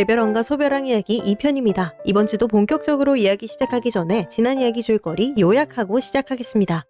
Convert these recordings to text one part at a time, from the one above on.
대별왕과 소별왕 이야기 2편입니다. 이번 주도 본격적으로 이야기 시작하기 전에 지난 이야기 줄거리 요약하고 시작하겠습니다.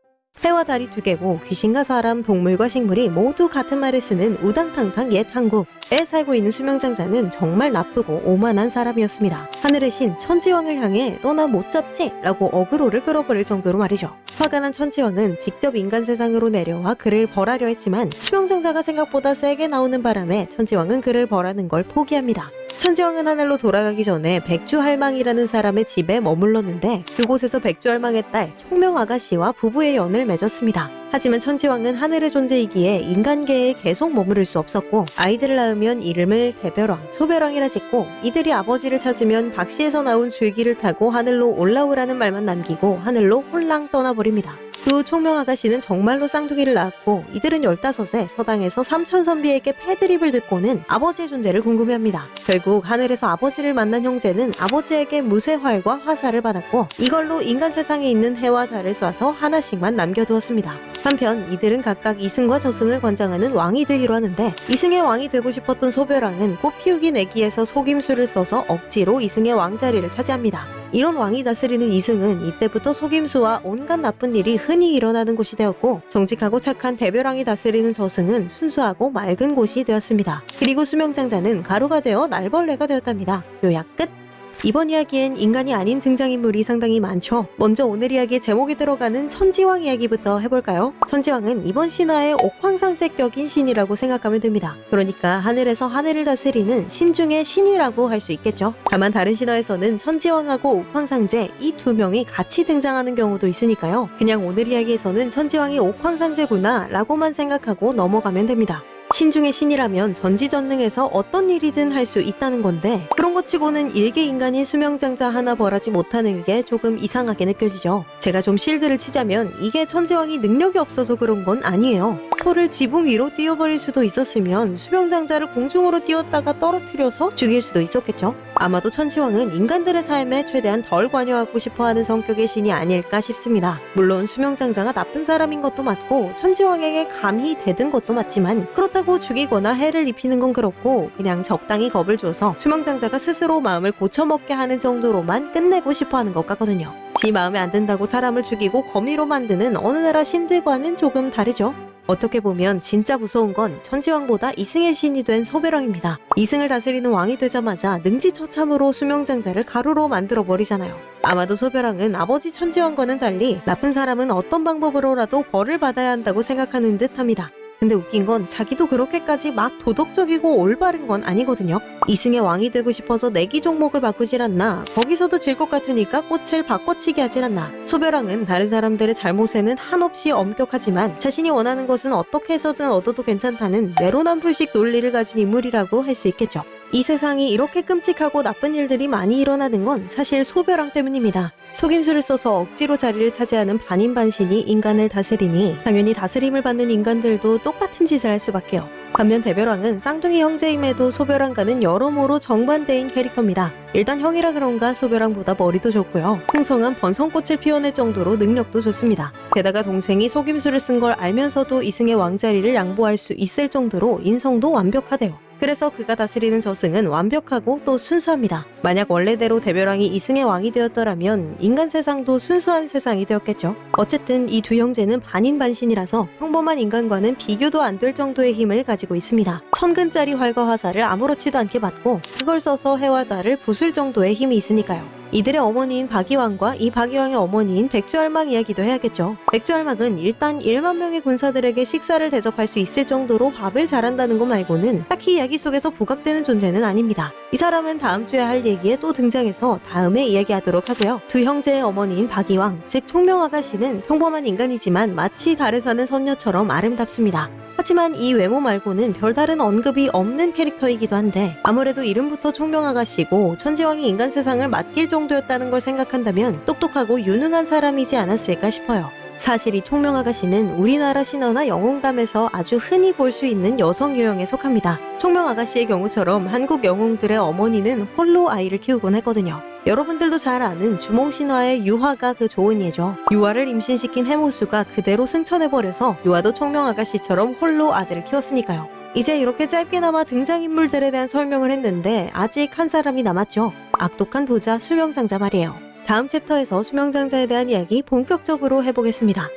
해와 달이 두 개고 귀신과 사람, 동물과 식물이 모두 같은 말을 쓰는 우당탕탕 옛 한국에 살고 있는 수명장자는 정말 나쁘고 오만한 사람이었습니다. 하늘의 신 천지왕을 향해 너나못 잡지? 라고 어그로를 끌어버릴 정도로 말이죠. 화가 난 천지왕은 직접 인간 세상으로 내려와 그를 벌하려 했지만 수명장자가 생각보다 세게 나오는 바람에 천지왕은 그를 벌하는 걸 포기합니다. 천지왕은 하늘로 돌아가기 전에 백주할망이라는 사람의 집에 머물렀는데 그곳에서 백주할망의 딸 총명아가 씨와 부부의 연을 맺었습니다. 하지만 천지왕은 하늘의 존재이기에 인간계에 계속 머무를 수 없었고 아이들을 낳으면 이름을 대별왕, 소별왕이라 짓고 이들이 아버지를 찾으면 박씨에서 나온 줄기를 타고 하늘로 올라오라는 말만 남기고 하늘로 홀랑 떠나버립니다. 그 총명 아가씨는 정말로 쌍둥이를 낳았고 이들은 15세 서당에서 삼촌 선비에게 패드립을 듣고는 아버지의 존재를 궁금해합니다. 결국 하늘에서 아버지를 만난 형제는 아버지에게 무쇠활과 화살을 받았고 이걸로 인간 세상에 있는 해와 달을 쏴서 하나씩만 남겨두었습니다. 한편 이들은 각각 이승과 저승을 관장하는 왕이 되기로 하는데 이승의 왕이 되고 싶었던 소별왕은 꽃 피우기 내기에서 속임수를 써서 억지로 이승의 왕자리를 차지합니다. 이런 왕이 다스리는 이승은 이때부터 속임수와 온갖 나쁜 일이 흔히 일어나는 곳이 되었고 정직하고 착한 대별왕이 다스리는 저승은 순수하고 맑은 곳이 되었습니다. 그리고 수명장자는 가루가 되어 날벌레가 되었답니다. 요약 끝! 이번 이야기엔 인간이 아닌 등장인물이 상당히 많죠. 먼저 오늘 이야기의 제목에 들어가는 천지왕 이야기부터 해볼까요? 천지왕은 이번 신화의 옥황상제격인 신이라고 생각하면 됩니다. 그러니까 하늘에서 하늘을 다스리는 신 중의 신이라고 할 수 있겠죠. 다만 다른 신화에서는 천지왕하고 옥황상제 이 두 명이 같이 등장하는 경우도 있으니까요. 그냥 오늘 이야기에서는 천지왕이 옥황상제구나 라고만 생각하고 넘어가면 됩니다. 신중의 신이라면 전지전능해서 어떤 일이든 할 수 있다는 건데 그런 것 치고는 일개 인간이 수명장자 하나 벌하지 못하는 게 조금 이상하게 느껴지죠. 제가 좀 실드를 치자면 이게 천지왕이 능력이 없어서 그런 건 아니에요. 소를 지붕 위로 띄워버릴 수도 있었으면 수명장자를 공중으로 띄웠다가 떨어뜨려서 죽일 수도 있었겠죠. 아마도 천지왕은 인간들의 삶에 최대한 덜 관여하고 싶어하는 성격의 신이 아닐까 싶습니다. 물론 수명장자가 나쁜 사람인 것도 맞고 천지왕에게 감히 대든 것도 맞지만 그렇다고 죽이거나 해를 입히는 건 그렇고 그냥 적당히 겁을 줘서 수명장자가 스스로 마음을 고쳐먹게 하는 정도로만 끝내고 싶어하는 것 같거든요. 지 마음에 안 든다고 사람을 죽이고 거미로 만드는 어느 나라 신들과는 조금 다르죠. 어떻게 보면 진짜 무서운 건 천지왕보다 이승의 신이 된 소별왕입니다. 이승을 다스리는 왕이 되자마자 능지처참으로 수명장자를 가루로 만들어 버리잖아요. 아마도 소별왕은 아버지 천지왕과는 달리 나쁜 사람은 어떤 방법으로라도 벌을 받아야 한다고 생각하는 듯합니다. 근데 웃긴 건 자기도 그렇게까지 막 도덕적이고 올바른 건 아니거든요. 이승의 왕이 되고 싶어서 내기 종목을 바꾸질 않나 거기서도 질 것 같으니까 꽃을 바꿔치기 하질 않나 소별왕은 다른 사람들의 잘못에는 한없이 엄격하지만 자신이 원하는 것은 어떻게 해서든 얻어도 괜찮다는 내로남불식 논리를 가진 인물이라고 할 수 있겠죠. 이 세상이 이렇게 끔찍하고 나쁜 일들이 많이 일어나는 건 사실 소별왕 때문입니다. 속임수를 써서 억지로 자리를 차지하는 반인반신이 인간을 다스리니 당연히 다스림을 받는 인간들도 똑같은 짓을 할 수밖에요. 반면 대별왕은 쌍둥이 형제임에도 소별왕과는 여러모로 정반대인 캐릭터입니다. 일단 형이라 그런가 소별왕보다 머리도 좋고요. 풍성한 번성꽃을 피워낼 정도로 능력도 좋습니다. 게다가 동생이 속임수를 쓴 걸 알면서도 이승의 왕자리를 양보할 수 있을 정도로 인성도 완벽하대요. 그래서 그가 다스리는 저승은 완벽하고 또 순수합니다. 만약 원래대로 대별왕이 이승의 왕이 되었더라면 인간 세상도 순수한 세상이 되었겠죠. 어쨌든 이 두 형제는 반인반신이라서 평범한 인간과는 비교도 안 될 정도의 힘을 가지고 있습니다. 천근짜리 활과 화살을 아무렇지도 않게 받고 그걸 써서 해와 달을 부술 정도의 힘이 있으니까요. 이들의 어머니인 박이왕과 이 박이왕의 어머니인 백주할망 이야기도 해야겠죠. 백주할망은 일단 1만 명의 군사들에게 식사를 대접할 수 있을 정도로 밥을 잘한다는 것 말고는 딱히 이야기 속에서 부각되는 존재는 아닙니다. 이 사람은 다음 주에 할 얘기에 또 등장해서 다음에 이야기하도록 하고요. 두 형제의 어머니인 박이왕, 즉 총명아가씨는 평범한 인간이지만 마치 달에 사는 선녀처럼 아름답습니다. 하지만 이 외모 말고는 별다른 언급이 없는 캐릭터이기도 한데 아무래도 이름부터 총명아가씨고 천지왕이 인간 세상을 맡길 정도였다는 걸 생각한다면 똑똑하고 유능한 사람이지 않았을까 싶어요. 사실 이 총명아가씨는 우리나라 신화나 영웅담에서 아주 흔히 볼 수 있는 여성 유형에 속합니다. 총명아가씨의 경우처럼 한국 영웅들의 어머니는 홀로 아이를 키우곤 했거든요. 여러분들도 잘 아는 주몽신화의 유화가 그 좋은 예죠. 유화를 임신시킨 해모수가 그대로 승천해버려서 유화도 총명아가씨처럼 홀로 아들을 키웠으니까요. 이제 이렇게 짧게나마 등장인물들에 대한 설명을 했는데 아직 한 사람이 남았죠. 악독한 부자 수명장자 말이에요. 다음 챕터에서 수명장자에 대한 이야기 본격적으로 해보겠습니다.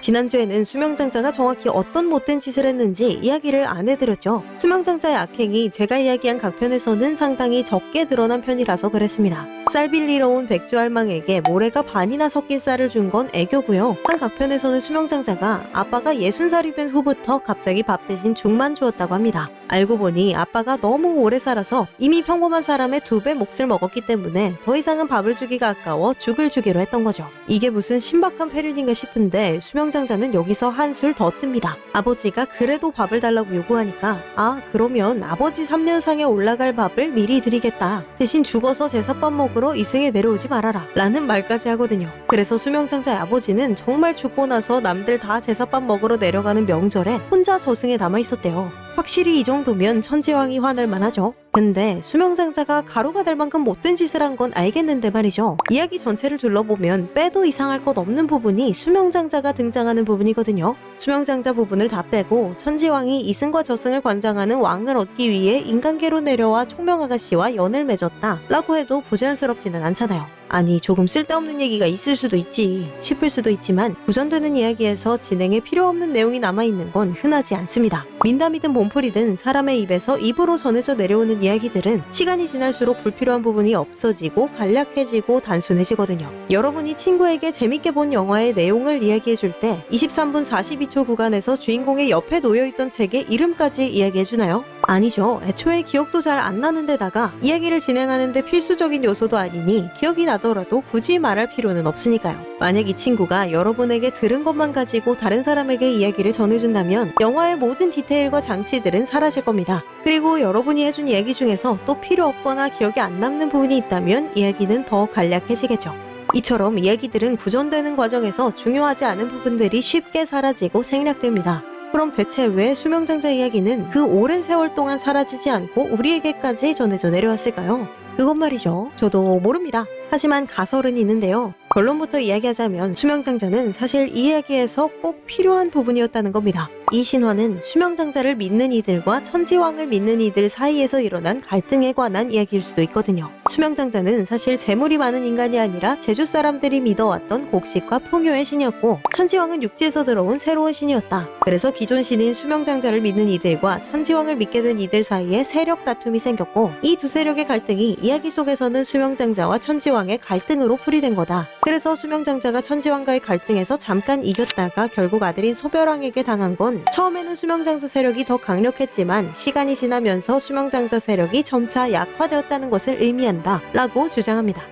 지난주에는 수명장자가 정확히 어떤 못된 짓을 했는지 이야기를 안 해드렸죠. 수명장자의 악행이 제가 이야기한 각 편에서는 상당히 적게 드러난 편이라서 그랬습니다. 쌀 빌리러 온 백주할망에게 모래가 반이나 섞인 쌀을 준 건 애교고요. 한 각편에서는 수명장자가 아빠가 60살이 된 후부터 갑자기 밥 대신 죽만 주었다고 합니다. 알고 보니 아빠가 너무 오래 살아서 이미 평범한 사람의 두 배 몫을 먹었기 때문에 더 이상은 밥을 주기가 아까워 죽을 주기로 했던 거죠. 이게 무슨 신박한 패륜인가 싶은데 수명장자는 여기서 한술 더 뜹니다. 아버지가 그래도 밥을 달라고 요구하니까 아 그러면 아버지 3년상에 올라갈 밥을 미리 드리겠다. 대신 죽어서 제사밥 먹으 러 이승에 내려오지 말아라. 라는 말까지 하거든요. 그래서 수명장자의 아버지는 정말 죽고 나서 남들 다 제사밥 먹으러 내려가는 명절에 혼자 저승에 남아 있었대요. 확실히 이 정도면 천지왕이 화날 만하죠. 근데 수명장자가 가루가 될 만큼 못된 짓을 한 건 알겠는데 말이죠. 이야기 전체를 둘러보면 빼도 이상할 것 없는 부분이 수명장자가 등장하는 부분이거든요. 수명장자 부분을 다 빼고 천지왕이 이승과 저승을 관장하는 왕을 얻기 위해 인간계로 내려와 총명아가씨와 연을 맺었다 라고 해도 부자연스럽지는 않잖아요. 아니 조금 쓸데없는 얘기가 있을 수도 있지 싶을 수도 있지만 구전되는 이야기에서 진행에 필요 없는 내용이 남아있는 건 흔하지 않습니다. 민담이든 몸풀이든 사람의 입에서 입으로 전해져 내려오는 이야기들은 시간이 지날수록 불필요한 부분이 없어지고 간략해지고 단순해지거든요. 여러분이 친구에게 재밌게 본 영화의 내용을 이야기해줄 때 23분 42초 구간에서 주인공의 옆에 놓여있던 책의 이름까지 이야기해주나요? 아니죠. 애초에 기억도 잘 안 나는 데다가 이야기를 진행하는데 필수적인 요소도 아니니 기억이 나더라도 굳이 말할 필요는 없으니까요. 만약 이 친구가 여러분에게 들은 것만 가지고 다른 사람에게 이야기를 전해준다면 영화의 모든 디테일과 장치들은 사라질 겁니다. 그리고 여러분이 해준 이야기 중에서 또 필요 없거나 기억에 안 남는 부분이 있다면 이야기는 더 간략해지겠죠. 이처럼 이야기들은 구전되는 과정에서 중요하지 않은 부분들이 쉽게 사라지고 생략됩니다. 그럼 대체 왜 수명장자 이야기는 그 오랜 세월 동안 사라지지 않고 우리에게까지 전해져 내려왔을까요? 그것 말이죠. 저도 모릅니다. 하지만 가설은 있는데요. 결론부터 이야기하자면 수명장자는 사실 이 이야기에서 꼭 필요한 부분이었다는 겁니다. 이 신화는 수명장자를 믿는 이들과 천지왕을 믿는 이들 사이에서 일어난 갈등에 관한 이야기일 수도 있거든요. 수명장자는 사실 재물이 많은 인간이 아니라 제주 사람들이 믿어왔던 곡식과 풍요의 신이었고 천지왕은 육지에서 들어온 새로운 신이었다. 그래서 기존 신인 수명장자를 믿는 이들과 천지왕을 믿게 된 이들 사이에 세력 다툼이 생겼고 이 두 세력의 갈등이 이야기 속에서는 수명장자와 천지왕의 갈등으로 풀이된 거다. 그래서 수명장자가 천지왕과의 갈등에서 잠깐 이겼다가 결국 아들인 소별왕에게 당한 건 처음에는 수명장자 세력이 더 강력했지만 시간이 지나면서 수명장자 세력이 점차 약화되었다는 것을 의미한다 라고 주장합니다.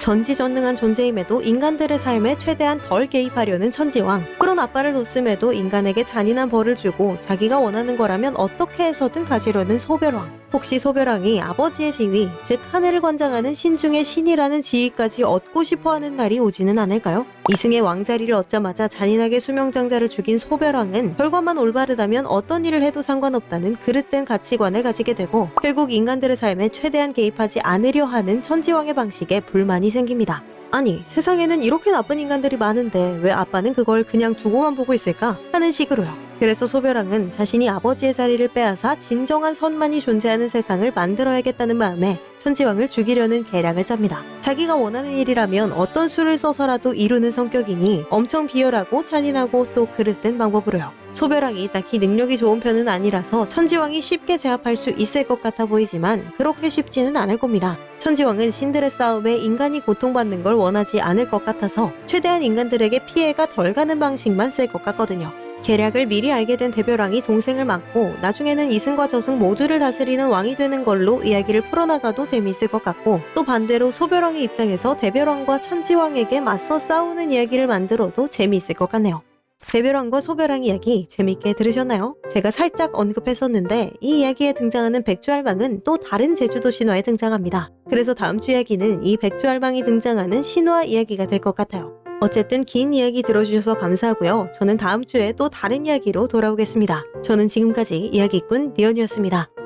전지전능한 존재임에도 인간들의 삶에 최대한 덜 개입하려는 천지왕. 그런 아빠를 뒀음에도 인간에게 잔인한 벌을 주고 자기가 원하는 거라면 어떻게 해서든 가지려는 소별왕. 혹시 소별왕이 아버지의 지위, 즉 하늘을 관장하는 신중의 신이라는 지위까지 얻고 싶어하는 날이 오지는 않을까요? 이승의 왕자리를 얻자마자 잔인하게 수명장자를 죽인 소별왕은 결과만 올바르다면 어떤 일을 해도 상관없다는 그릇된 가치관을 가지게 되고 결국 인간들의 삶에 최대한 개입하지 않으려 하는 천지왕의 방식에 불만이 생깁니다. 아니 세상에는 이렇게 나쁜 인간들이 많은데 왜 아빠는 그걸 그냥 두고만 보고 있을까 하는 식으로요. 그래서 소별왕은 자신이 아버지의 자리를 빼앗아 진정한 선만이 존재하는 세상을 만들어야겠다는 마음에 천지왕을 죽이려는 계략을 짭니다. 자기가 원하는 일이라면 어떤 수를 써서라도 이루는 성격이니 엄청 비열하고 잔인하고 또 그릇된 방법으로요. 소별왕이 딱히 능력이 좋은 편은 아니라서 천지왕이 쉽게 제압할 수 있을 것 같아 보이지만 그렇게 쉽지는 않을 겁니다. 천지왕은 신들의 싸움에 인간이 고통받는 걸 원하지 않을 것 같아서 최대한 인간들에게 피해가 덜 가는 방식만 쓸 것 같거든요. 계략을 미리 알게 된 대별왕이 동생을 맡고 나중에는 이승과 저승 모두를 다스리는 왕이 되는 걸로 이야기를 풀어나가도 재미있을 것 같고 또 반대로 소별왕의 입장에서 대별왕과 천지왕에게 맞서 싸우는 이야기를 만들어도 재미있을 것 같네요. 대별왕과 소별왕 이야기 재밌게 들으셨나요? 제가 살짝 언급했었는데 이 이야기에 등장하는 백주할망은 또 다른 제주도 신화에 등장합니다. 그래서 다음 주 이야기는 이 백주할망이 등장하는 신화 이야기가 될 것 같아요. 어쨌든 긴 이야기 들어주셔서 감사하고요. 저는 다음 주에 또 다른 이야기로 돌아오겠습니다. 저는 지금까지 이야기꾼 니언이었습니다.